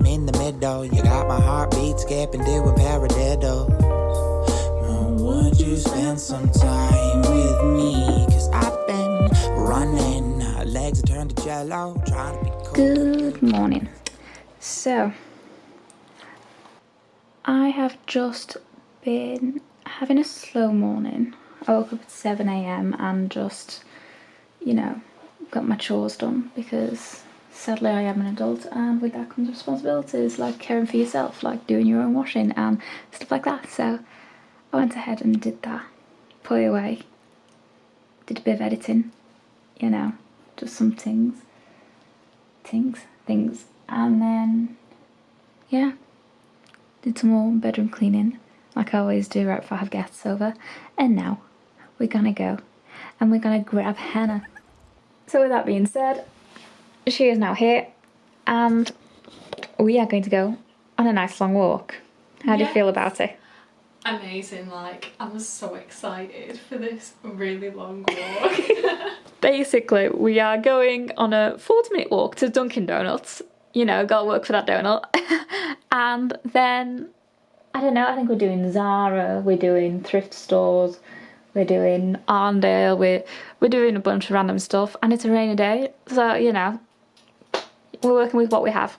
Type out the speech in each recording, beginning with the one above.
warm in the middle. You got my heartbeat skipping, doing paradiddles. Now, Would you spend some time with me? Cause I've been running, legs are turned to jello, trying to be cool. Good morning. So, I have just been having a slow morning. I woke up at 7am and just, you know, got my chores done because sadly I am an adult and with that comes responsibilities like caring for yourself, like doing your own washing and stuff like that. So, I went ahead and did that, put it away, did a bit of editing, you know, just some things things, things, and then yeah, did some more bedroom cleaning, like I always do right before I have guests over. And now we're gonna go and we're gonna grab Hannah. So with that being said, she is now here, and we are going to go on a nice long walk. How do you feel about it? amazing like I'm so excited for this really long walk Basically, we are going on a 40 minute walk to Dunkin' Donuts. You know, gotta work for that donut. and then, I don't know, I think we're doing Zara, we're doing thrift stores, we're doing Arndale, we're, we're doing a bunch of random stuff. And it's a rainy day, so, you know, we're working with what we have.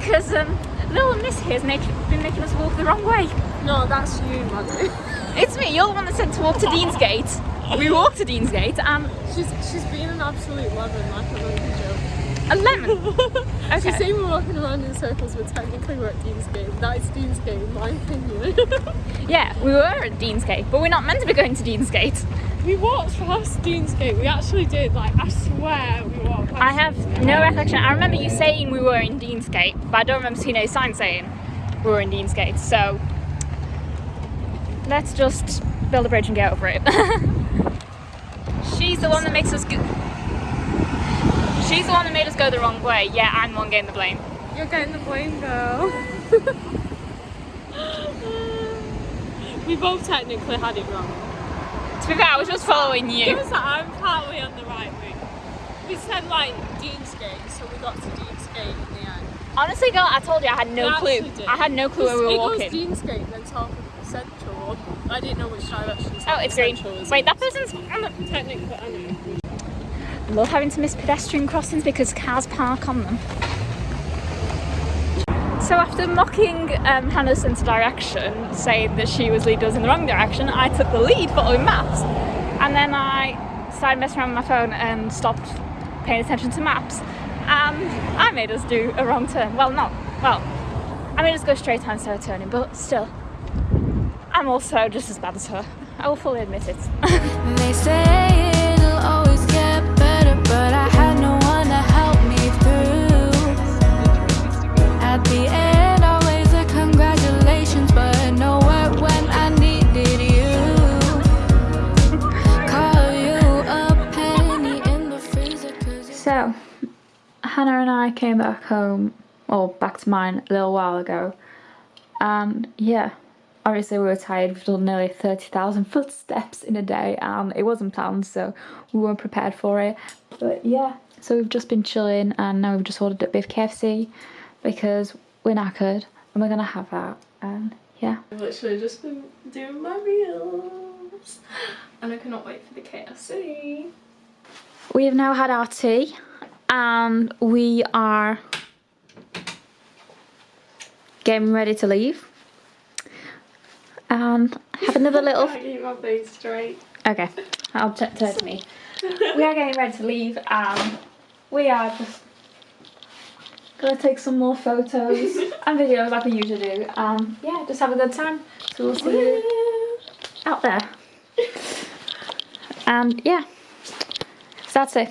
Because um, little Miss here has been making us walk the wrong way. no that's you Maddie It's me, you're the one that said to walk to Deansgate. We walked to Deansgate and she's she's been an absolute lemon like a monkey joke a lemon. she's Okay. saying we're walking around in circles but technically we're at Deansgate that is Deansgate in my opinion Yeah, we were at Deansgate, but we're not meant to be going to Deansgate. We walked past Deansgate we actually did like I swear we walked past I have Deansgate. no recollection. I remember you saying we were in Deansgate, but I don't remember seeing a sign saying we were in Deansgate. So let's just build a bridge and get over it. She's the one that makes us go. She's the one that made us go the wrong way. Yeah, I'm one getting the blame. You're getting the blame girl. we both technically had it wrong. To be fair, I was just following you. It was I'm partly on the right wing. We said like Deansgate, so we got to Deansgate in the end. Honestly, girl, I told you I had no clue. did. I had no clue where we were it walking. goes Deansgate, then Talk Central. I didn't know which direction. Oh, it's green. Wait, that person's on the technically. I know. love having to miss pedestrian crossings because cars park on them. So after mocking um, Hannah's sense of direction, saying that she was leading us in the wrong direction, I took the lead following maps. And then I started messing around with my phone and stopped paying attention to maps. And I made us do a wrong turn. Well, not, well, I made us go straight on instead of turning, but still, I'm also just as bad as her. I will fully admit it. I came back home, or back to mine a little while ago, and yeah, obviously we were tired. We've done nearly 30,000 footsteps in a day, and it wasn't planned, so we weren't prepared for it. But yeah, so we've just been chilling, and now we've just ordered a bit of KFC because we're knackered, and we're gonna have that, and yeah. I've literally just been doing my reels, and I cannot wait for the KFC. We have now had our tea and we are getting ready to leave. And have another little. Can't keep my face straight. Okay, I'll turn to me. We are getting ready to leave and we are just gonna take some more photos and videos like we usually do. Um, yeah, just have a good time. So we'll see you out there. And yeah, So that's it.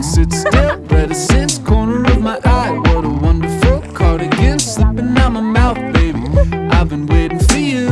can sit still Reticence, corner of my eye. What a wonderful cardigan Slipping out my mouth, baby. I've been waiting for you.